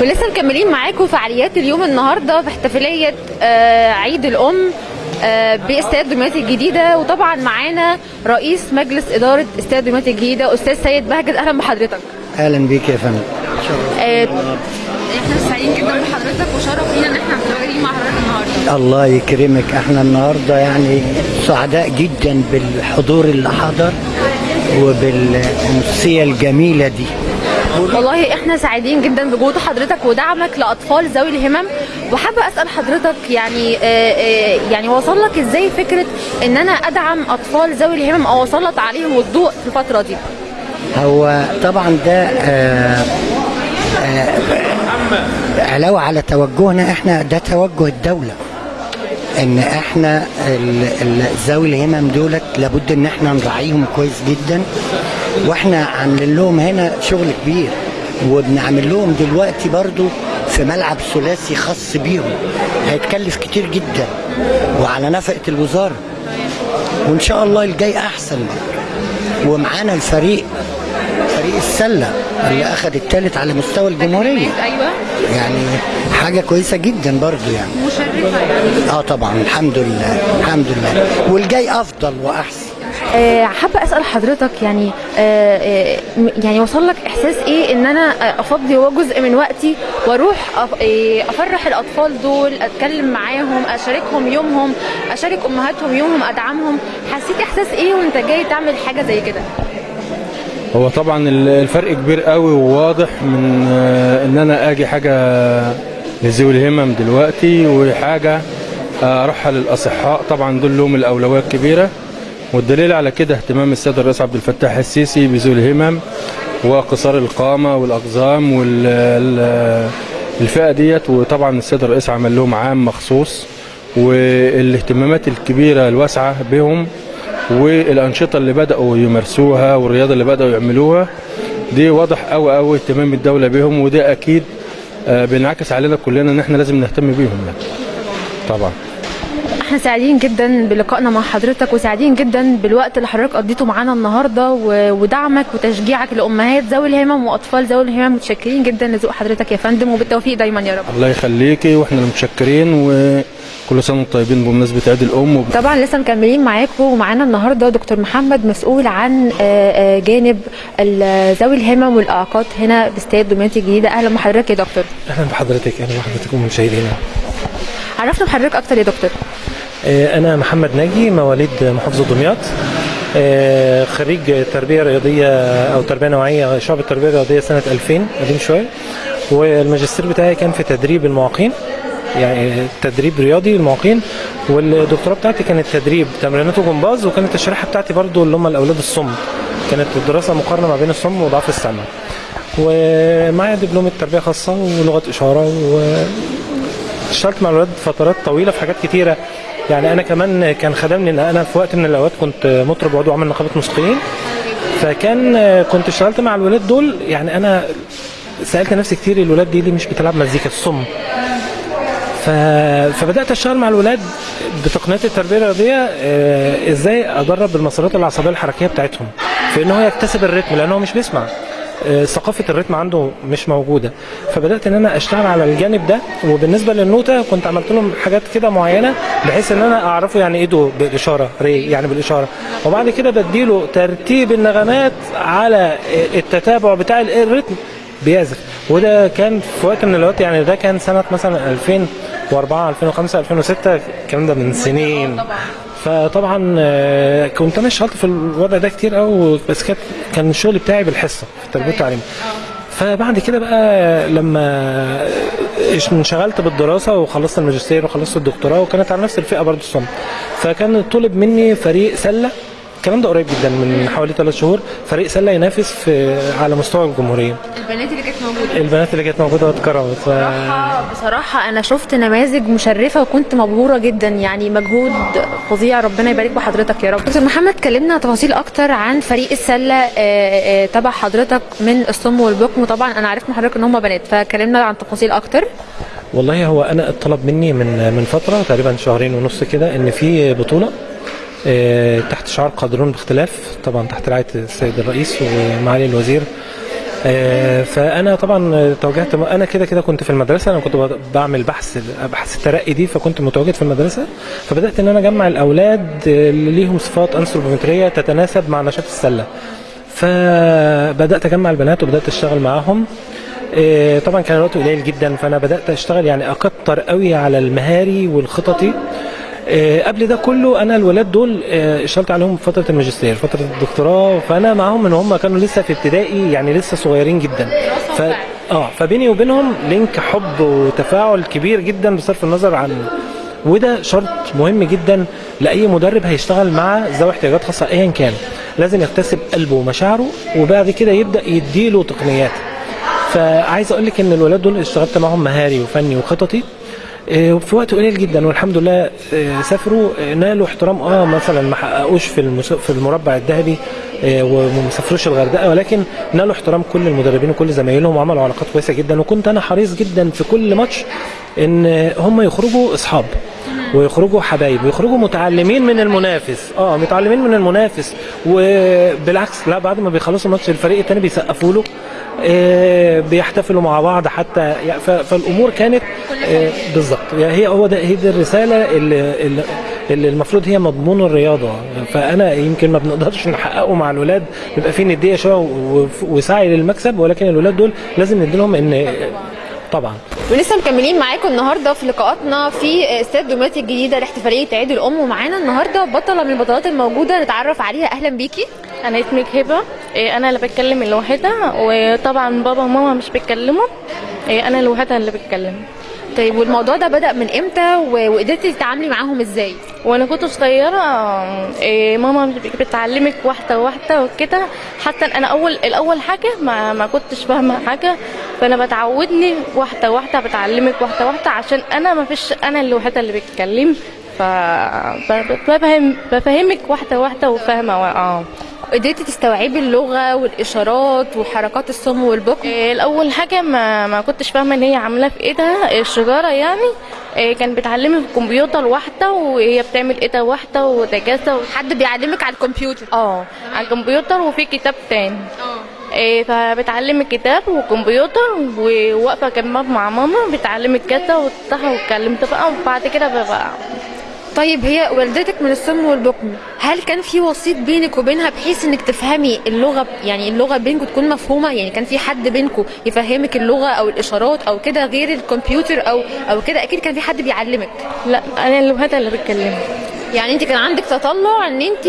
ولسه مكملين معاكم فعاليات اليوم النهارده في احتفالية آه، عيد الأم آه، بإستاد دمياط الجديدة. وطبعا معانا رئيس مجلس إدارة إستاد دمياط الجديدة أستاذ سيد بهجت. أهلا بحضرتك. أهلا بيك يا فندم. آه، إحنا سعيدين جدا بحضرتك وشرف لينا إن إحنا متواجدين مع حضرتك النهارده. الله يكرمك. إحنا النهارده يعني سعداء جدا بالحضور اللي حضر وبالأمسية الجميلة دي. والله إحنا سعيدين جدا بوجود حضرتك ودعمك لأطفال ذوي الهمم. وحابة أسأل حضرتك يعني آه، آه، يعني وصل لك إزاي فكرة إن أنا أدعم أطفال ذوي الهمم أو أسلط عليهم الضوء في الفترة دي؟ هو طبعا ده آه، آه، علاوة على توجهنا إحنا ده توجه الدولة. إن إحنا ذوي الهمم دولت لابد إن إحنا نراعيهم كويس جدا. وإحنا عاملين لهم هنا شغل كبير وبنعمل لهم دلوقتي برضو في ملعب ثلاثي خاص بيهم. هيتكلف كتير جدا وعلى نفقة الوزارة. وإن شاء الله الجاي أحسن ومعانا الفريق فريق السلة اللي اخذ الثالث على مستوى الجمهورية. أيوه. يعني حاجة كويسة جدا برضو يعني. مشرفة يعني. آه طبعا الحمد لله الحمد لله. والجاي أفضل وأحسن. حابة أسأل حضرتك يعني آه، آه، يعني وصل لك إحساس إيه إن أنا آه، أفضي جزء من وقتي وأروح آه، أفرح الأطفال دول أتكلم معاهم أشاركهم يومهم أشارك أمهاتهم يومهم أدعمهم؟ حسيت إحساس إيه وأنت جاي تعمل حاجة زي كده؟ هو طبعا ال- الفرق كبير قوي وواضح من آه، إن أنا آجي حاجة لذوي الهمم دلوقتي وحاجة آه، أروحها للأصحاء. طبعا دول لهم الاولويه الكبيره والدليل على كده اهتمام السيد الرئيس عبد الفتاح السيسي بذوي الهمم وقصار القامة والأقزام والفئه ديت. وطبعا السيد الرئيس عمل لهم عام مخصوص والاهتمامات الكبيرة الواسعة بهم والأنشطة اللي بدأوا يمارسوها والرياضة اللي بدأوا يعملوها دي واضح قوي قوي اهتمام الدولة بهم. وده أكيد آه، بينعكس علينا كلنا إن إحنا لازم نهتم بيهم. يعني طبعا. إحنا سعيدين جدا بلقائنا مع حضرتك وسعيدين جدا بالوقت اللي حضرتك قضيته معانا النهارده ودعمك وتشجيعك لأمهات ذوي الهمم وأطفال ذوي الهمم متشكرين جدا لذوق حضرتك يا فندم وبالتوفيق دايما يا رب. الله يخليكي وإحنا اللي متشكرين وكل سنة وأنتم طيبين بمناسبة عيد الأم. وب... طبعا لسه مكملين معاكم ومعانا النهارده دكتور محمد مسؤول عن آه، آه، جانب ذوي الهمم والإعاقات هنا باستاد دمياط الجديدة. أهلا بحضرتك يا دكتور. أهلا بحضرتك أهلا بحضرتك ومشاهدينا عرفنا بحضرتك أكتر يا دكتور. آه، أنا محمد ناجي مواليد محافظة دمياط. آه، خريج تربية رياضية أو تربية نوعية شعب التربية الرياضية سنة 2000 قديم شوية. والماجستير بتاعي كان في تدريب المعاقين يعني تدريب رياضي للمعاقين والدكتوراه بتاعتي كانت تدريب تمرينات وجمباز وكانت الشريحة بتاعتي برضو اللي هم الأولاد الصم. كانت الدراسه مقارنة ما بين الصم وضعف السمع. ومعايا دبلوم تربية خاصة ولغة إشارة و اشتغلت مع الولاد فترات طويلة في حاجات كتيرة. يعني أنا كمان كان خدمني إن أنا في وقت من الأوقات كنت مطرب عضو عمل نقابة موسيقيين فكان كنت اشتغلت مع الولاد دول يعني أنا سألت نفسي كتير الولاد دي ليه مش بتلعب مزيكا الصم. فبدأت أشتغل مع الولاد بتقنيات التربية الرياضية آه، إزاي أدرب المسارات العصبية الحركية بتاعتهم في إن هو يكتسب الريتم لأن هو مش بيسمع ثقافة الريتم عنده مش موجودة. فبدأت إن أنا أشتغل على الجانب ده وبالنسبة للنوتة كنت عملت لهم حاجات كده معينة بحيث إن أنا أعرفه يعني دو بالإشارة ري يعني بالإشارة. وبعد كده بديله ترتيب النغمات على التتابع بتاع الريتم بيعزف. وده كان في وقت من الأوقات يعني ده كان سنة مثلا 2004 2005 2006 الكلام ده من سنين. فطبعا آه، كنت أنا اشتغلت في الوضع ده كتير قوي بس كانت كان الشغل بتاعي بالحصة في التربيه والتعليم فبعد كده بقى لما إش- انشغلت بالدراسة وخلصت الماجستير وخلصت الدكتوراه وكانت على نفس الفئة برضه الصم فكان طلب مني فريق سلة الكلام ده قريب جدا من حوالي ثلاث شهور. فريق سلة ينافس في على مستوى الجمهورية. البنات اللي كانت موجودة. البنات اللي كانت موجودة واتكرمت ف... بصراحة, بصراحة أنا شفت نماذج مشرفة وكنت مبهورة جدا. يعني مجهود فظيع. ربنا يبارك بحضرتك يا رب. دكتور محمد كلمنا تفاصيل أكتر عن فريق السلة آه، آه، تبع حضرتك من الصم والبكم. وطبعا أنا عرفت من حضرتك إن هم بنات فكلمنا عن تفاصيل أكتر. والله هو أنا اتطلب مني من من فترة تقريبا شهرين ونص كده إن في بطولة. تحت شعار قادرون باختلاف طبعا تحت رعاية السيد الرئيس ومعالي الوزير. آه، فأنا طبعا توجهت أنا كده كده كنت في المدرسة أنا كنت بعمل بحث بحث الترقي دي فكنت متواجد في المدرسة. فبدأت إن أنا أجمع الأولاد اللي ليهم صفات أنثروبومترية تتناسب مع نشاط السلة. فبدأت أجمع البنات وبدأت أشتغل معاهم. آه، طبعا كان الوقت قليل جدا فأنا بدأت أشتغل يعني أكتر قوي على المهاري والخططي. آه، قبل ده كله أنا الولاد دول آه، اشتغلت عليهم فترة الماجستير فترة الدكتوراه فأنا معاهم من هم كانوا لسه في ابتدائي يعني لسه صغيرين جدا. ف... آه فبيني وبينهم لينك حب وتفاعل كبير جدا بصرف النظر عن وده شرط مهم جدا لأي مدرب هيشتغل مع ذوي احتياجات خاصة ايا كان. لازم يكتسب قلبه ومشاعره وبعد كده يبدأ يديله تقنيات. فعايز أقول لك إن الولاد دول اشتغلت معاهم مهاري وفني وخططي. آه، في وقت قليل جدا والحمد لله آه، سافروا آه، نالوا احترام آه مثلا ما حققوش في في المربع الذهبي آه، وما سافروش الغردقة ولكن نالوا احترام كل المدربين وكل زمايلهم وعملوا علاقات كويسة جدا. وكنت أنا حريص جدا في كل ماتش إن هم يخرجوا أصحاب ويخرجوا حبايب ويخرجوا متعلمين من المنافس آه متعلمين من المنافس. وبالعكس لا بعد ما بيخلصوا الماتش الفريق الثاني بيسقفوا له. آه، بيحتفلوا مع بعض حتى فالأمور كانت آه، بالظبط. يعني هي هو ده هي دي الرسالة اللي, اللي المفروض هي مضمون الرياضة. فأنا يمكن ما بنقدرش نحققه مع الولاد بيبقى في ندية شوية وسعي للمكسب ولكن الولاد دول لازم ندي لهم إن طبعا. ولسه مكملين معاكم النهارده في لقاءاتنا في استاد دمياط الجديدة لاحتفالية عيد الأم ومعانا النهارده بطلة من البطلات الموجودة نتعرف عليها. أهلا بيكي. أنا اسمي هبه إيه، أنا اللي بتكلم الوحيده وطبعا بابا وماما مش بيتكلموا. إيه، أنا الوحيده اللي بتكلم. طيب والموضوع ده بدأ من إمتى؟ وقدرتي تتعاملي معاهم إزاي؟ وأنا كنت صغيرة إيه، ماما بتعلمك واحدة واحدة وكده. حتى أنا أول الأول حاجة ما ما كنتش فاهمة حاجة. فأنا بتعودني واحدة واحدة بتعلمك واحدة واحدة. عشان أنا ما فيش أنا الوحيده اللي بتكلم. ف ب- بفهم بفهمك واحدة واحدة وفاهمة آه. قدرتي تستوعبي اللغة والإشارات وحركات الصم والبكم إيه، الأول حاجة ما ما كنتش فاهمة إن هي عاملة في ايدها الشجره يعني إيه، كان بتعلمي في الكمبيوتر واحدة وهي بتعمل واحدة وده كذا حد بيعلمك على الكمبيوتر؟ آه على الكمبيوتر وفي كتاب تاني. إيه فبتعلمي كتاب وكمبيوتر وواقفة جنبها مع ماما بتعلمي كذا وتفتحها واتكلمت بقى وبعد كده بقى طيب هي والدتك من الصم والبكم هل كان في وسيط بينك وبينها بحيث إنك تفهمي اللغة يعني اللغة بينكم تكون مفهومة؟ يعني كان في حد بينكم يفهمك اللغة أو الإشارات أو كده غير الكمبيوتر أو أو كده؟ أكيد كان في حد بيعلمك. لا أنا الوحيدة اللي بتكلم. يعني أنت كان عندك تطلع إن أنت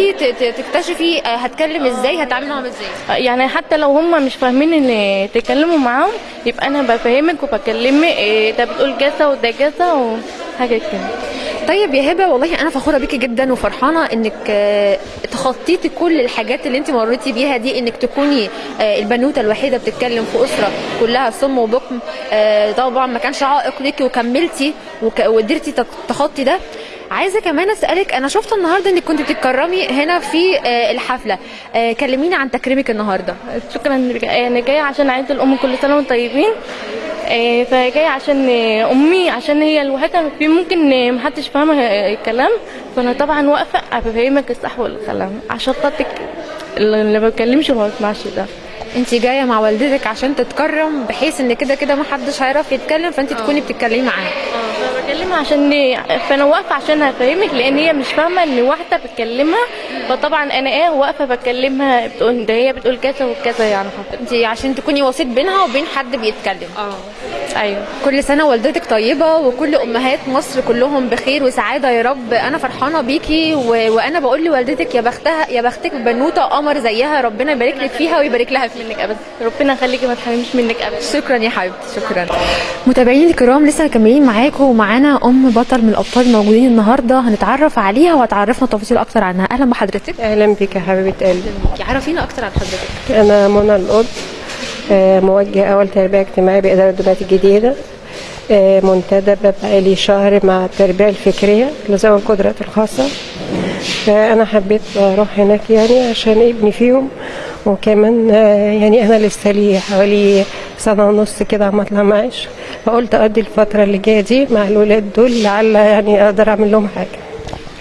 تكتشفي آه، هتكلم إزاي هتعامل معاهم إزاي؟ يعني حتى لو هم مش فاهمين إن تكلموا معاهم يبقى أنا بفهمك وبكلمك إيه ده بتقول كذا وده كذا وحاجه كده. طيب يا هبة والله أنا فخورة بيكي جدا وفرحانة إنك آه، تخطيتي كل الحاجات اللي انت مريتي بيها دي إنك تكوني آه، البنوتة الوحيدة بتتكلم في أسرة كلها صم وبكم. آه، طبعا ما كانش عائق ليكي وكملتي وك- وقدرتي تخطي ده. عايزة كمان أسألك أنا شفت النهارده إنك كنت بتتكرمي هنا في الحفلة. كلميني عن تكريمك النهارده. شكرا أنا جاية عشان عيد الأم كل سنة وأنتم طيبين. إيه، فجايه عشان إيه، أمي عشان هي الوحيدة في ممكن إيه، محدش فاهمه الكلام. فأنا طبعا واقفة أفهمك الصح والكلام. عشان خاطرك اللي ما بيتكلمش وما بيسمعش ده. انت جاية مع والدتك عشان تتكرم بحيث إن كده كده ما حدش هيعرف يتكلم فأنت تكوني بتتكلمي معاه بكلمها عشان فأنا واقفة عشان افهمك لأن هي مش فاهمة إن واحدة بتكلمها فطبعا أنا إيه واقفة بكلمها بتقول ده هي بتقول كذا وكذا يعني. انت عشان تكوني وسيط بينها وبين حد بيتكلم. أيوه. كل سنة والدتك طيبة وكل أمهات مصر كلهم بخير وسعادة يا رب. أنا فرحانة بيكي و... وأنا بقول لوالدتك يا بختها يا بختك بنوتة قمر زيها ربنا يبارك لك فيها ويبارك لها فيك منك ابدا. ربنا يخليكي ما تحرمش منك ابدا. شكرا يا حبيبتي شكرا. متابعيني الكرام لسه مكملين معاكم ومعانا أم بطل من الأبطال الموجودين النهارده. هنتعرف عليها وهتعرفنا تفاصيل أكتر عنها. أهلا بحضرتك. أهلا بك يا حبيبة قلبي. عرفينا أكتر عن حضرتك. أنا منى القط آه، موجه أول تربية اجتماعية بإدارة دمياط الجديدة آه، منتدبه بقالي شهر مع التربية الفكرية لذوي القدرات الخاصة. فانا حبيت أروح هناك يعني عشان ابني فيهم وكمان آه، يعني أنا لسه لي حوالي سنة ونص كده عم اطلع معاش فقلت اقضي الفترة اللي جاية دي مع الولاد دول لعل يعني أقدر أعمل لهم حاجة.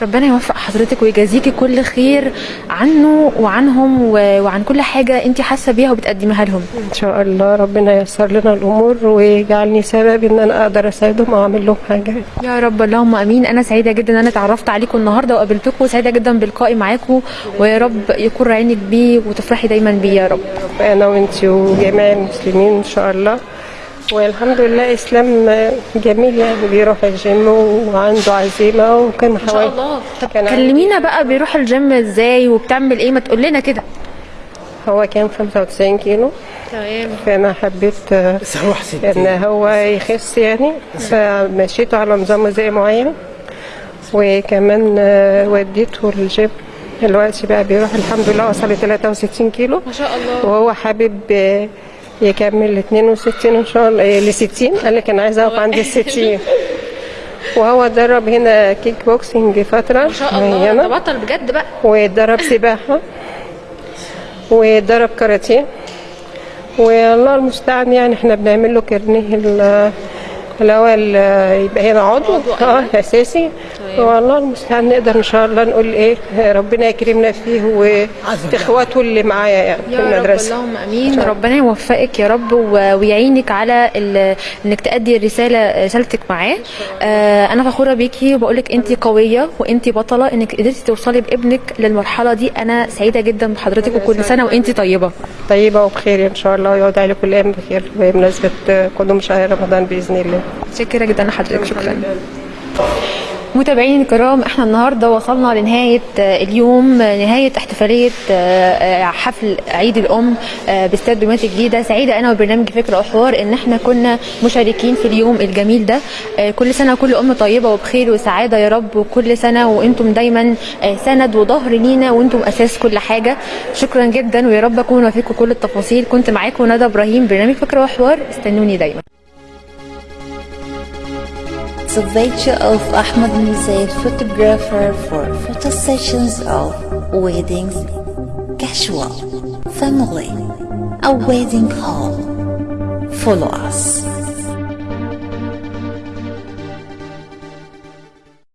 ربنا يوفق حضرتك ويجازيكي كل خير عنه وعنهم وعن كل حاجة انت حاسة بيها وبتقدميها لهم. إن شاء الله ربنا ييسر لنا الأمور ويجعلني سبب إن أنا أقدر أساعدهم أو أعمل لهم حاجة. يا رب اللهم آمين. أنا سعيدة جدا إن أنا اتعرفت عليكم النهارده وقابلتكم وسعيدة جدا بلقائي معاكم ويا رب يكون عينك بيه وتفرحي دايما بيه يا رب. أنا وإنتي وجميع المسلمين إن شاء الله. والحمد لله إسلام جميل يعني بيروح الجيم وعنده عزيمة وكان ما شاء حوالي الله. طب كلمينا بقى بيروح الجيم إزاي وبتعمل إيه؟ ما تقول لنا كده. هو كان 95 كيلو. تمام. فأنا حبيت آه، إن هو يخس يعني فمشيته على نظام غذائي معين. وكمان آه، وديته الجيم دلوقتي بقى بيروح الحمد لله وصل ل 63 كيلو. ما شاء الله. وهو حابب آه، يكمل ل 62 إن شاء الله ل 60 قال لك أنا عايز أقف عند ال 60 وهو درب هنا كيك بوكسنج فترة ما شاء الله. ده بطل بجد بقى. واتدرب سباحة. واتدرب كاراتيه. والله المستعان يعني إحنا بنعمل له كارنيه ال- الأول يبقى هنا عضو. عضو، آه أساسي. والله المستعان نقدر إن شاء الله نقول إيه ربنا يكرمنا فيه وإخواته اللي معايا يعني في يا رب اللهم آمين. ربنا يوفقك يا رب ويعينك على إنك تأدي الرسالة رسالتك معاه. آه أنا فخورة بيكي وبقول لك انت قوية وانت بطلة إنك قدرتي توصلي بابنك للمرحلة دي. أنا سعيدة جدا بحضرتك وكل سنة وانت طيبة. طيبة وبخير إن شاء الله ويعود عليكم الأيام بخير. بمناسبة قدوم شهر رمضان بإذن الله. متشكره جدا لحضرتك شكرا. متابعين الكرام إحنا النهارده وصلنا لنهاية آه، اليوم آه، نهاية احتفالية آه، حفل عيد الأم باستاد دمياط الجديده سعيدة أنا وبرنامج فكره وحوار إن إحنا كنا مشاركين في اليوم الجميل ده. كل سنة كل أم طيبة وبخير وسعادة يا رب وكل سنة وأنتم دايما سند وظهر لينا وأنتم أساس كل حاجة. شكرا جدا ويا رب أكون وفيكم كل التفاصيل. كنت معاكم ندى إبراهيم برنامج فكره وحوار. استنوني دايما. The picture of Ahmed Mizet, photographer for photo sessions of weddings, casual, family, a wedding hall. Follow us.